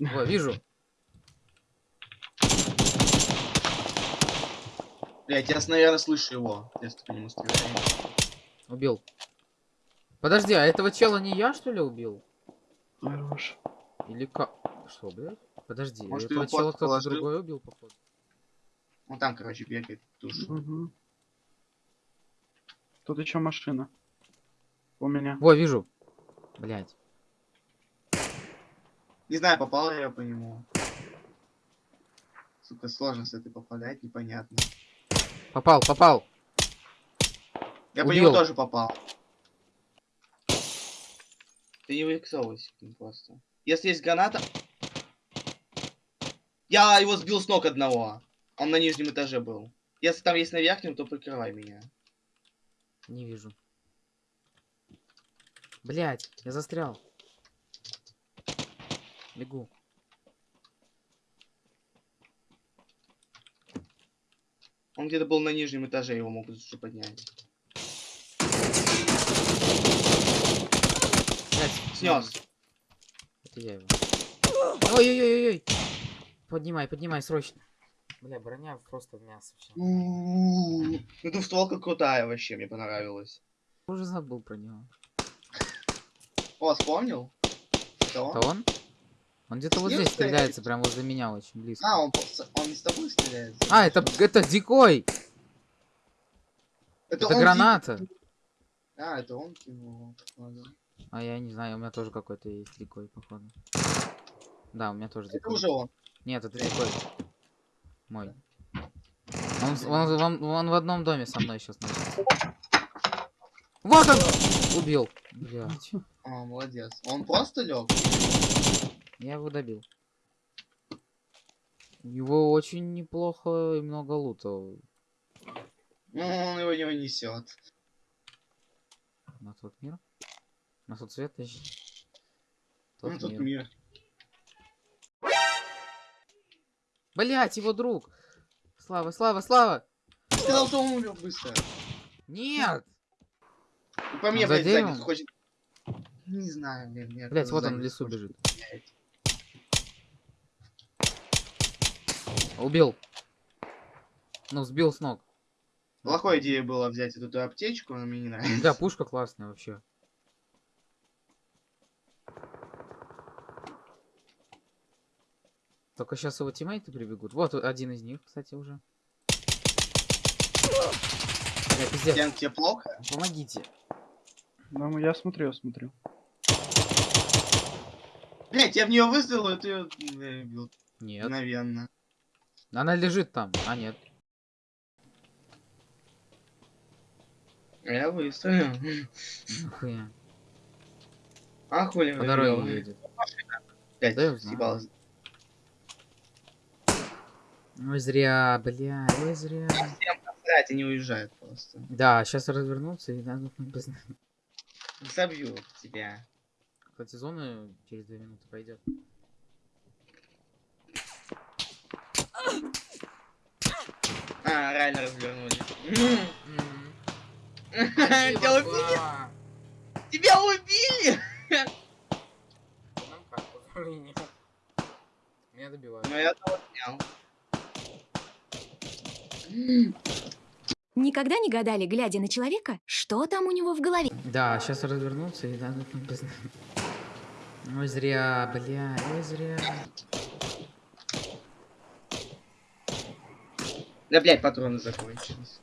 О, вижу. Блять, я, наверное, слышу его, если по нему стреляю. Убил. Подожди, а этого чела не я, что ли, убил? Хорош. Или как? Что, блядь? Подожди, Может, этого чела кто-то другой убил, походу. Он там, короче, бегает, тушит. Угу. Тут еще машина. У меня. Во, вижу. Блядь. Не знаю, попал ли я по нему. Сука, сложно с этой попадать, непонятно. Попал, попал. Я по Убил. нему тоже попал. Ты не выксовывайся просто. Если есть граната... Я его сбил с ног одного. Он на нижнем этаже был. Если там есть на верхнем, то прикрывай меня. Не вижу. Блядь, я застрял. Бегу. Он где-то был на нижнем этаже, его могут уже поднять. Снес. Это я его. Ой-ой-ой-ой. Поднимай, поднимай, срочно. Бля, броня просто в мясо. Ну двустволка крутая вообще, мне понравилась. Уже забыл про него. О, вспомнил? Это он? Это он? Он где-то вот здесь стреляется, прям возле меня очень близко. А, он, он с тобой стреляет? А, это, это дикой! Это, он граната. ди- А, это он кинул. Ладно. А я не знаю, у меня тоже какой-то есть дикой, походу. Да, у меня тоже Это дикой. уже он. Нет, это дикой. Мой. Он, он, он- он в одном доме со мной сейчас находится. Вот он! Убил. Блядь. А, молодец. Он просто лег. Я его добил. У него очень неплохо и много лута. Ну, он его не унесет. На тот мир? На тот свет, точнее. Тот тут мир. мир. Блять, его друг! Слава, слава, слава! Ты сказал, что он умер быстро. Нет! По мне, блядь, хочет... Не знаю, блядь. кто-то вот он в лесу бежит. стрелять. Убил. Ну, сбил с ног. Плохой идея было взять эту ту аптечку, но мне не нравится. Да, пушка классная вообще. Только сейчас его тиммейты прибегут. Вот один из них, кстати, уже. Бля, пиздец. Кен, тебе плохо? Помогите. Ну, я смотрю, я смотрю. Блять, я в нее выстрелил, и ты ее убил. Нет. Мгновенно. Она лежит там. А, нет. Я выстрелил. Нахуя. А хули По дороге едет. Блядь, Да съебалась. Ой, зря, бля, ой, зря. Блядь, они уезжают просто. Да, сейчас развернуться и надо быстро. Забью тебя. Кстати, зона через две минуты пойдет. Реально развернули. Тебя убили? Тебя убили! Меня добивают. Ну я того снял. Никогда не гадали, глядя на человека, что там у него в голове? Да, сейчас развернуться и надо быстро. Ой, зря, бля, ой, зря. Да, блядь, патроны закончились.